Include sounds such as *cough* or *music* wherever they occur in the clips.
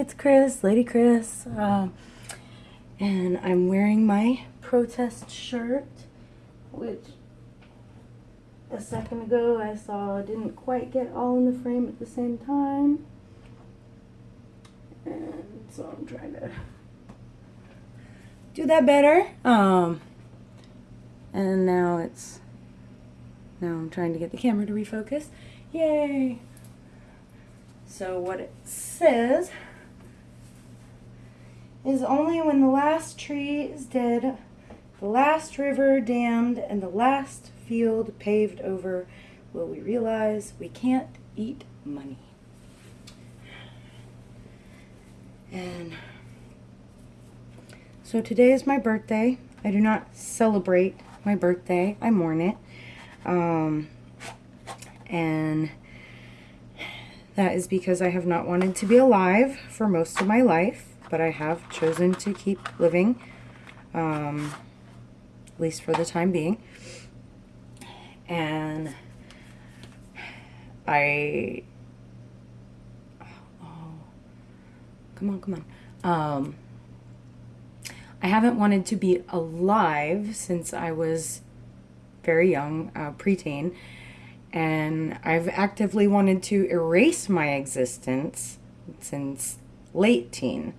it's Chris, Lady Chris. Um, and I'm wearing my protest shirt, which a second ago I saw didn't quite get all in the frame at the same time. And so I'm trying to do that better. Um, and now it's, now I'm trying to get the camera to refocus. Yay! So what it says is only when the last tree is dead, the last river dammed, and the last field paved over will we realize we can't eat money. And so today is my birthday. I do not celebrate my birthday. I mourn it. Um, and that is because I have not wanted to be alive for most of my life, but I have chosen to keep living, um, at least for the time being. And I, oh, come on, come on. Um, I haven't wanted to be alive since I was very young, uh, preteen, and I've actively wanted to erase my existence since late teen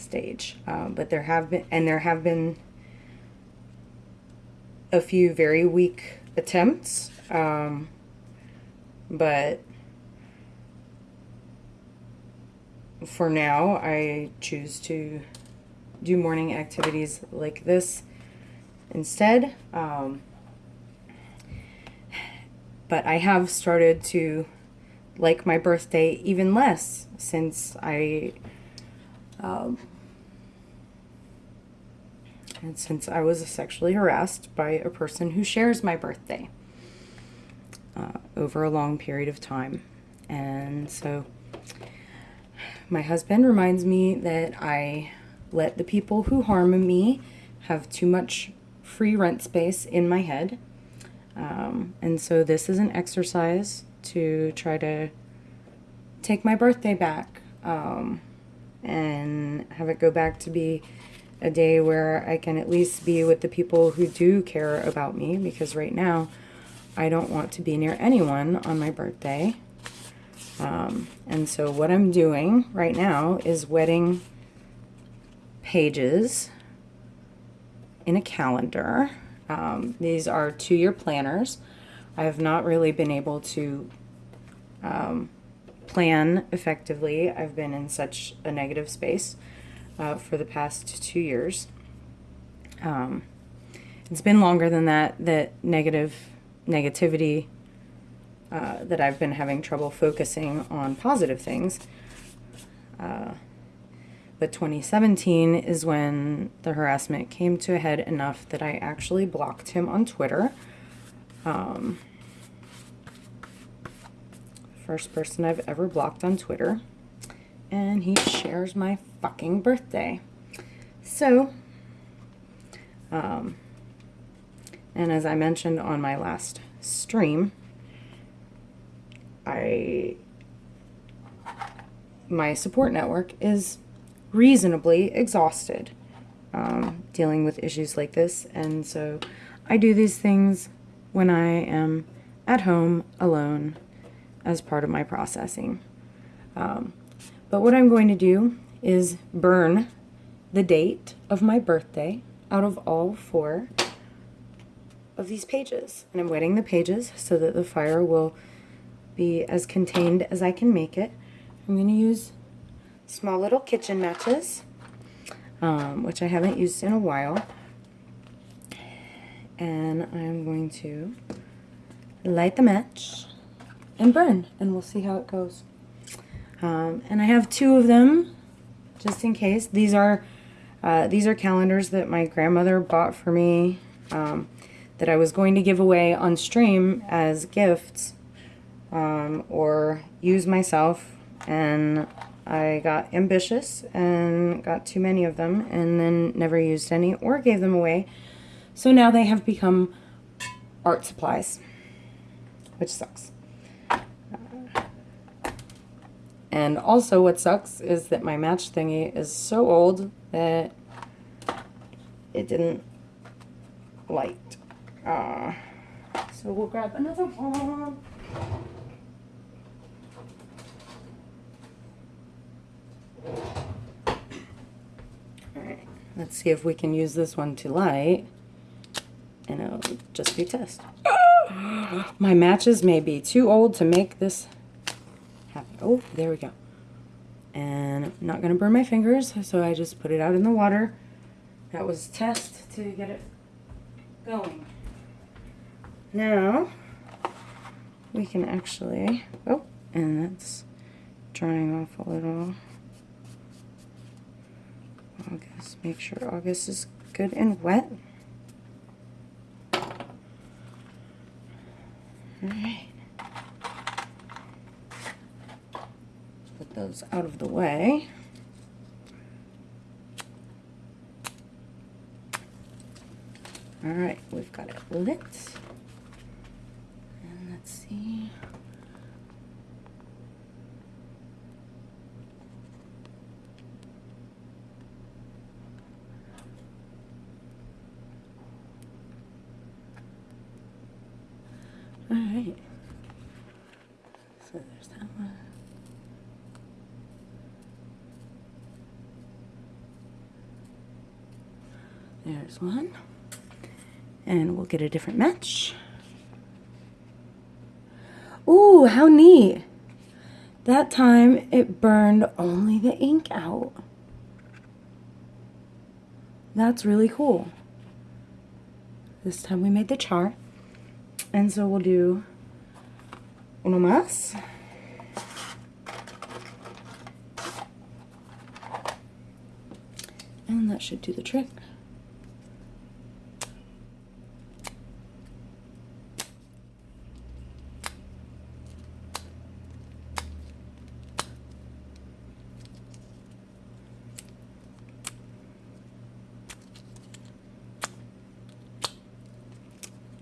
stage. Uh, but there have been, and there have been a few very weak attempts, um, but for now, I choose to do morning activities like this instead. Um, but I have started to like my birthday even less since I um, and since I was sexually harassed by a person who shares my birthday uh, over a long period of time. And so my husband reminds me that I let the people who harm me have too much free rent space in my head. Um, and so this is an exercise to try to take my birthday back um, and have it go back to be a day where I can at least be with the people who do care about me because right now I don't want to be near anyone on my birthday. Um, and so what I'm doing right now is wedding pages in a calendar. Um, these are two-year planners. I have not really been able to um, plan effectively. I've been in such a negative space uh, for the past two years. Um, it's been longer than that, that negative negativity uh, that I've been having trouble focusing on positive things. Uh, but 2017 is when the harassment came to a head enough that I actually blocked him on Twitter. Um, first person I've ever blocked on Twitter. And he shares my fucking birthday. So, um, and as I mentioned on my last stream, I, my support network is reasonably exhausted um, dealing with issues like this. And so I do these things when I am at home alone as part of my processing. Um, but what I'm going to do is burn the date of my birthday out of all four of these pages. And I'm wetting the pages so that the fire will be as contained as I can make it. I'm going to use small little kitchen matches, um, which I haven't used in a while. And I'm going to light the match and burn, and we'll see how it goes. Um, and I have two of them, just in case. These are uh, these are calendars that my grandmother bought for me um, that I was going to give away on stream as gifts um, or use myself and I got ambitious and got too many of them and then never used any or gave them away. So now they have become art supplies, which sucks. And also what sucks is that my match thingy is so old that it didn't light. Uh, so we'll grab another one. Alright, let's see if we can use this one to light. And it'll just be test. *gasps* My matches may be too old to make this Oh, there we go. And I'm not going to burn my fingers, so I just put it out in the water. That was test to get it going. Now, we can actually, oh, and that's drying off a little. August, make sure August is good and wet. Alright. Put those out of the way. Alright, we've got it lit. And let's see. Alright. So there's that one. There's one. And we'll get a different match. Ooh, how neat. That time it burned only the ink out. That's really cool. This time we made the chart. And so we'll do uno más. And that should do the trick.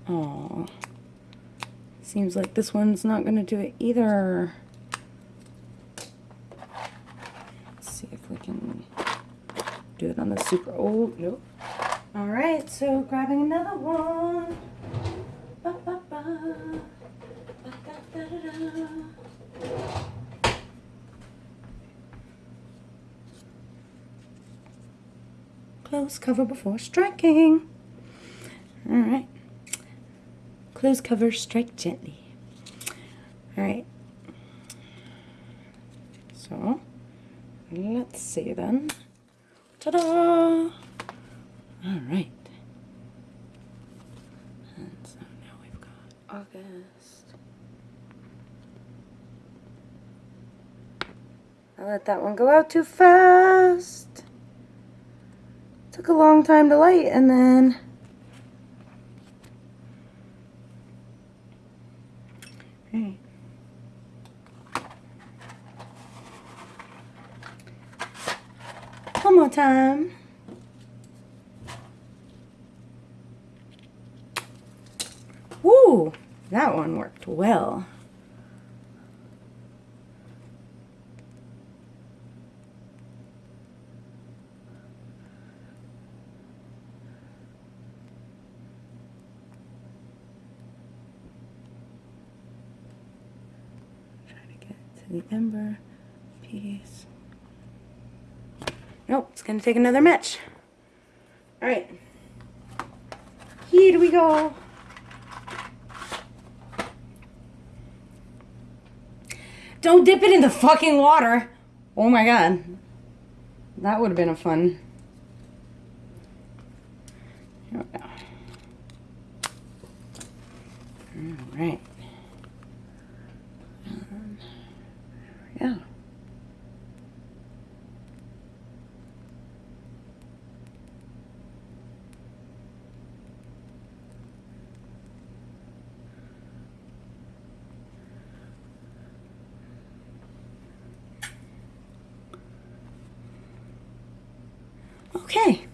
Oh. Seems like this one's not going to do it either. Let's see if we can do it on the super old. Nope. All right, so grabbing another one. Ba, ba, ba. Da, da, da, Close cover before striking. All right. Close cover, strike gently. All right. So, let's see then. Ta-da! All right. And so now we've got August. I let that one go out too fast. Took a long time to light and then One more time. Woo! That one worked well. Try to get to the ember piece. Nope, it's going to take another match. All right. Here we go. Don't dip it in the fucking water. Oh my god. That would have been a fun. Here we go. All right. Um, there Okay,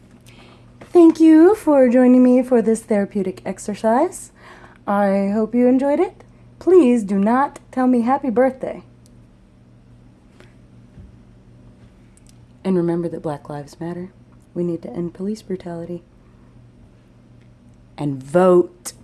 thank you for joining me for this therapeutic exercise. I hope you enjoyed it. Please do not tell me happy birthday. And remember that Black Lives Matter. We need to end police brutality. And vote.